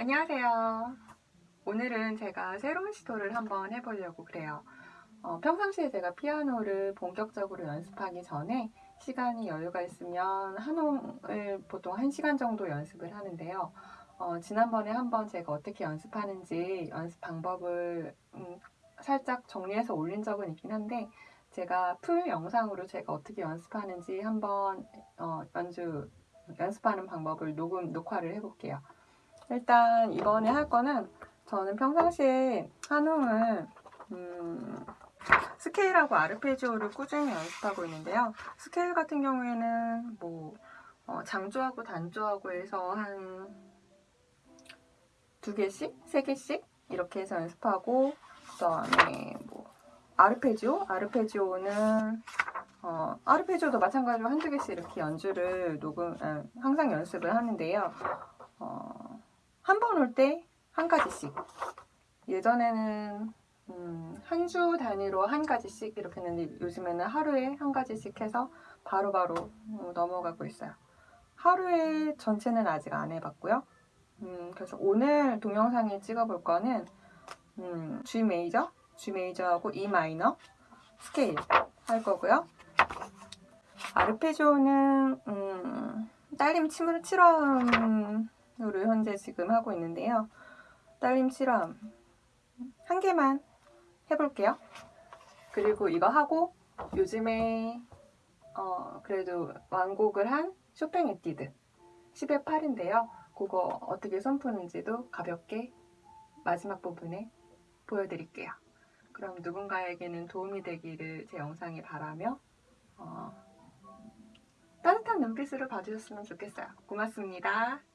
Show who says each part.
Speaker 1: 안녕하세요. 오늘은 제가 새로운 시도를 한번 해보려고 그래요. 어, 평상시에 제가 피아노를 본격적으로 연습하기 전에 시간이 여유가 있으면 한홍을 보통 1시간 정도 연습을 하는데요. 어, 지난번에 한번 제가 어떻게 연습하는지 연습 방법을 음, 살짝 정리해서 올린 적은 있긴 한데 제가 풀 영상으로 제가 어떻게 연습하는지 한번 어, 연주 연습하는 방법을 녹음 녹화를 해볼게요. 일단 이번에 할 거는 저는 평상시에 한음을 음, 스케일하고 아르페지오를 꾸준히 연습하고 있는데요. 스케일 같은 경우에는 뭐 어, 장조하고 단조하고 해서 한 두 개씩, 세 개씩 이렇게 해서 연습하고 그다음에 뭐 아르페지오, 아르페지오는 어, 아르페지오도 마찬가지로 한두 개씩 이렇게 연주를 녹음, 아, 항상 연습을 하는데요. 어, 한 번 올 때 한 가지씩. 예전에는 음, 한 주 단위로 한 가지씩 이렇게 했는데 요즘에는 하루에 한 가지씩 해서 바로바로 바로 어, 넘어가고 있어요. 하루에 전체는 아직 안 해봤고요. 음, 그래서 오늘 동영상에 찍어볼 거는 음, G 메이저, G 메이저하고 E 마이너 스케일 할 거고요. 아르페지오는 음, 딸림 7음으로 현재 지금 하고 있는데요. 딸림 7음 한 개만 해볼게요. 그리고 이거 하고 요즘에 어, 그래도 완곡을 한 쇼팽 에뛰드 10의 8인데요. 그거 어떻게 손 푸는지도 가볍게 마지막 부분에 보여드릴게요. 그럼 누군가에게는 도움이 되기를 제 영상에 바라며 어, 따뜻한 눈빛으로 봐주셨으면 좋겠어요. 고맙습니다.